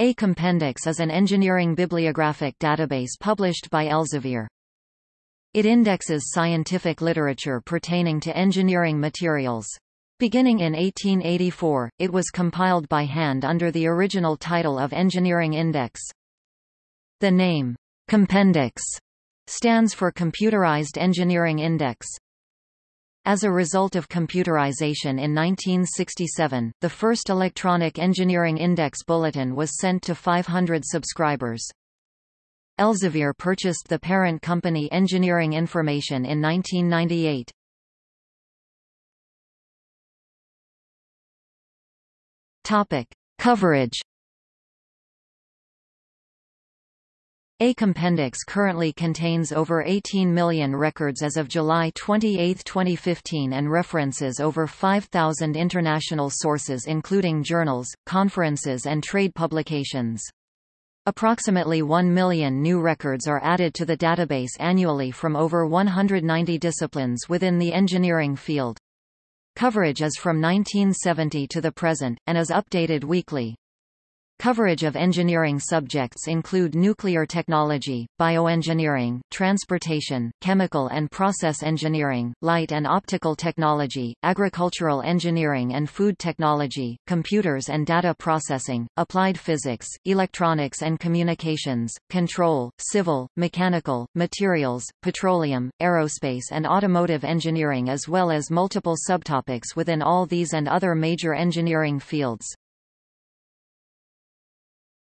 A Compendex is an engineering bibliographic database published by Elsevier. It indexes scientific literature pertaining to engineering materials. Beginning in 1884, it was compiled by hand under the original title of Engineering Index. The name, Compendex, stands for Computerized Engineering Index. As a result of computerization in 1967, the first electronic engineering index bulletin was sent to 500 subscribers. Elsevier purchased the parent company Engineering Information in 1998. Topic: Coverage A Compendex currently contains over 18 million records as of July 28, 2015 and references over 5,000 international sources including journals, conferences and trade publications. Approximately 1 million new records are added to the database annually from over 190 disciplines within the engineering field. Coverage is from 1970 to the present, and is updated weekly. Coverage of engineering subjects include nuclear technology, bioengineering, transportation, chemical and process engineering, light and optical technology, agricultural engineering and food technology, computers and data processing, applied physics, electronics and communications, control, civil, mechanical, materials, petroleum, aerospace and automotive engineering as well as multiple subtopics within all these and other major engineering fields.